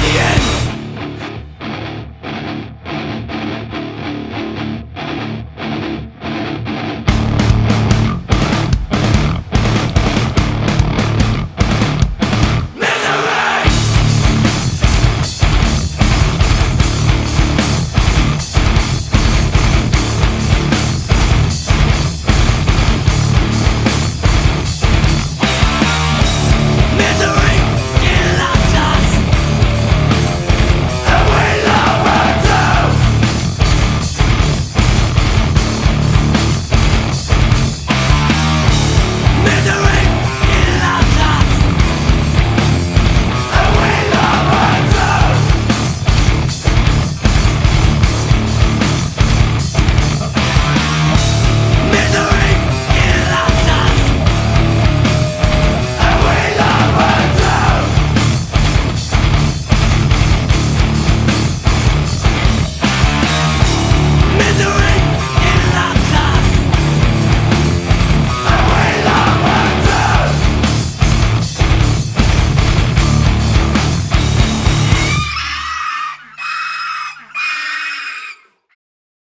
the end.